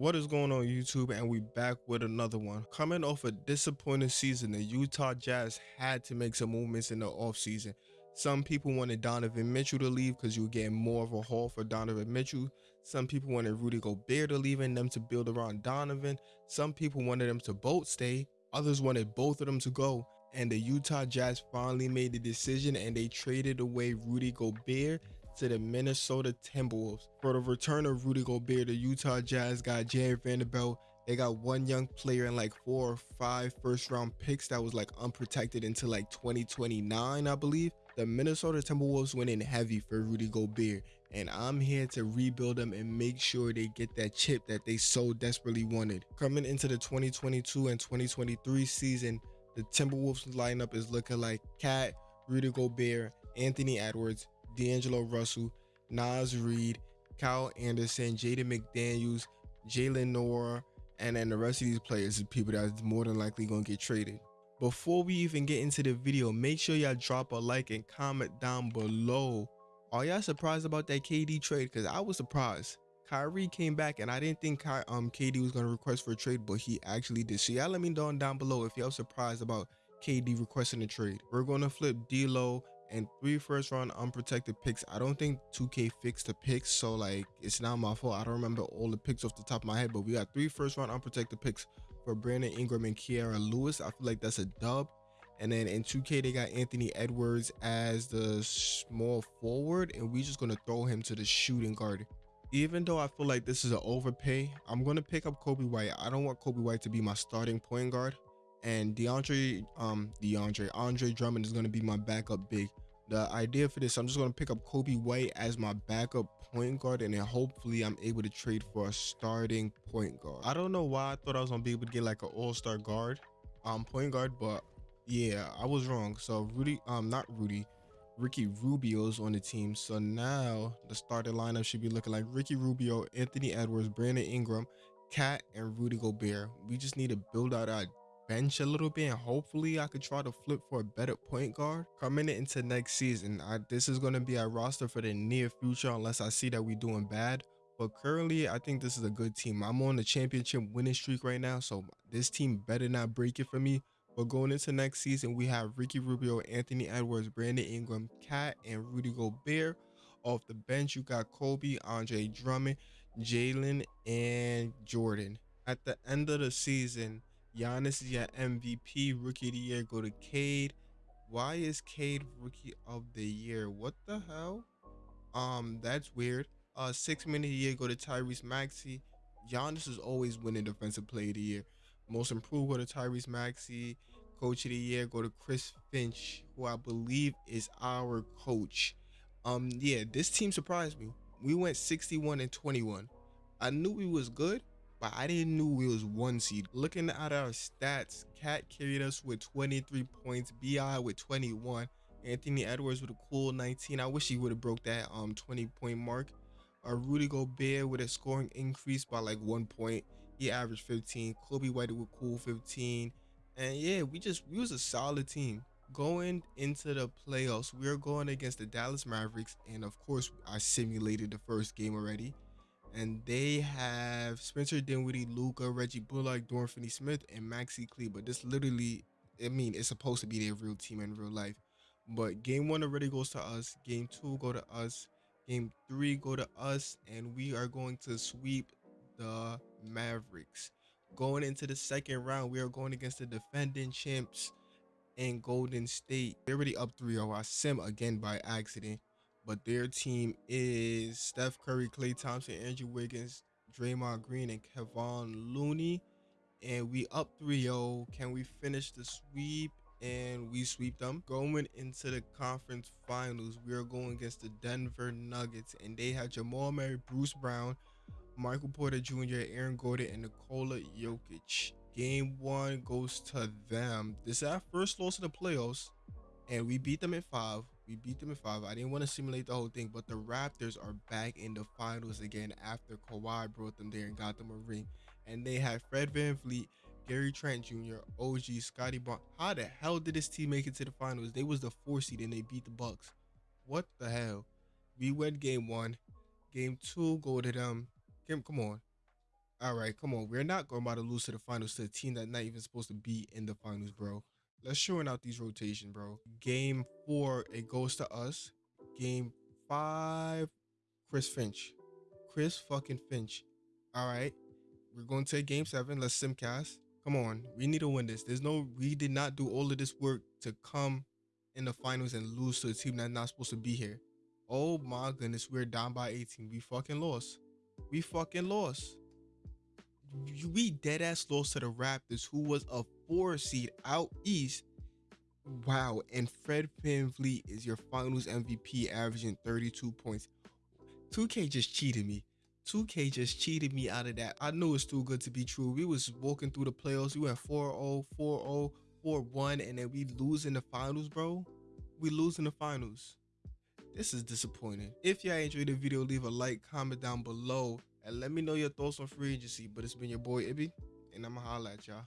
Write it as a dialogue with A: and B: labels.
A: What is going on YouTube and we back with another one. Coming off a disappointing season, the Utah Jazz had to make some movements in the offseason. Some people wanted Donovan Mitchell to leave because you were getting more of a haul for Donovan Mitchell. Some people wanted Rudy Gobert to leave and them to build around Donovan. Some people wanted them to both stay. Others wanted both of them to go. And the Utah Jazz finally made the decision and they traded away Rudy Gobert to the Minnesota Timberwolves. For the return of Rudy Gobert, the Utah Jazz got Jarred Vanderbilt. They got one young player and like four or five first round picks that was like unprotected until like 2029, I believe. The Minnesota Timberwolves went in heavy for Rudy Gobert, and I'm here to rebuild them and make sure they get that chip that they so desperately wanted. Coming into the 2022 and 2023 season, the Timberwolves lineup is looking like KAT, Rudy Gobert, Anthony Edwards, D'Angelo Russell, Naz Reid, Kyle Anderson, Jaden McDaniels, Jaylen Nowell, and then the rest of these players are people that's more than likely going to get traded. Before we even get into the video, make sure y'all drop a like and comment down below. Are y'all surprised about that KD trade? Because I was surprised. Kyrie came back and I didn't think Ky um, KD was going to request for a trade, but he actually did. So y'all let me know down below if y'all surprised about KD requesting a trade. We're going to flip D'Lo and three first round unprotected picks. I don't think 2K fixed the picks, so like it's not my fault. I don't remember all the picks off the top of my head, but we got three first round unprotected picks for Brandon Ingram and Kira Lewis. I feel like that's a dub. And then in 2K, they got Anthony Edwards as the small forward, and we're just gonna throw him to the shooting guard. Even though I feel like this is an overpay, I'm gonna pick up Coby White. I don't want Coby White to be my starting point guard and DeAndre, um, DeAndre, Andre Drummond is going to be my backup big. The idea for this, I'm just going to pick up Coby White as my backup point guard, and then hopefully I'm able to trade for a starting point guard. I don't know why I thought I was going to be able to get like an all-star guard, um, point guard, but yeah, I was wrong. So Rudy, um, not Rudy, Ricky Rubio's on the team. So now the starting lineup should be looking like Ricky Rubio, Anthony Edwards, Brandon Ingram, KAT, and Rudy Gobert. We just need to build out our bench a little bit and hopefully I could try to flip for a better point guard coming into next season. I, this is going to be our roster for the near future unless I see that we're doing bad. But currently, I think this is a good team. I'm on the championship winning streak right now, so this team better not break it for me. But going into next season, we have Ricky Rubio, Anthony Edwards, Brandon Ingram, KAT, and Rudy Gobert. Off the bench, you got Coby, Andre Drummond, Jaylen, and Jordan. At the end of the season, Giannis is your MVP. Rookie of the year go to Cade. Why is Cade rookie of the year? What the hell? Um, that's weird. Uh, six minute year go to Tyrese Maxey. Giannis is always winning defensive player of the year. Most improved go to Tyrese Maxey. Coach of the year go to Chris Finch, who I believe is our coach. Um, yeah, this team surprised me. We went 61 and 21. I knew we was good, but I didn't know we was one seed. Looking at our stats, KAT carried us with 23 points, BI with 21, Anthony Edwards with a cool 19. I wish he would have broke that um 20 point mark. Uh, Rudy Gobert with a scoring increase by like one point. He averaged 15. Coby White with cool 15. And yeah, we just we was a solid team. Going into the playoffs, we are going against the Dallas Mavericks, and of course, I simulated the first game already and they have Spencer Dinwiddie, Luka, Reggie Bullock, Dorian Finney-Smith, and Maxi Kleber. But this literally, I mean, it's supposed to be their real team in real life. But game one already goes to us. Game two go to us. Game three go to us, and we are going to sweep the Mavericks. Going into the second round, we are going against the defending champs in Golden State. They're already up 3-0. I sim again by accident but their team is Steph Curry, Klay Thompson, Andrew Wiggins, Draymond Green, and Kevon Looney. And we up 3-0. Can we finish the sweep? And we sweep them. Going into the conference finals, we are going against the Denver Nuggets. And they have Jamal Murray, Bruce Brown, Michael Porter Jr., Aaron Gordon, and Nikola Jokic. Game one goes to them. This is our first loss in the playoffs. And we beat them in five. We beat them in five. I didn't want to simulate the whole thing, but the Raptors are back in the finals again after Kawhi brought them there and got them a ring. And they had Fred Van VanVleet, Gary Trent Jr., OG, Scottie Barnes. How the hell did this team make it to the finals? They was the four seed and they beat the Bucks. What the hell? We win game one. Game two, go to them. Kim, come on. All right, come on. We're not going about to lose to the finals to a team that's not even supposed to be in the finals, bro. Let's shorten out these rotation, bro. Game four, it goes to us. Game five, Chris Finch. Chris fucking Finch. All right. We're going to game seven. Let's simcast. Come on. We need to win this. There's no, we did not do all of this work to come in the finals and lose to a team that's not supposed to be here. Oh my goodness. We're down by 18. We fucking lost. We fucking lost. We dead ass lost to the Raptors, who was a four seed out east. Wow. And Fred VanVleet is your finals MVP, averaging 32 points. 2K just cheated me. 2K just cheated me out of that. I knew it's too good to be true. We was walking through the playoffs. We went 4-0, 4-0, 4-1, and then we lose in the finals, bro. We lose in the finals. This is disappointing. If y'all enjoyed the video, leave a like, comment down below, and let me know your thoughts on free agency. But it's been your boy Ibby, and I'ma holla at y'all.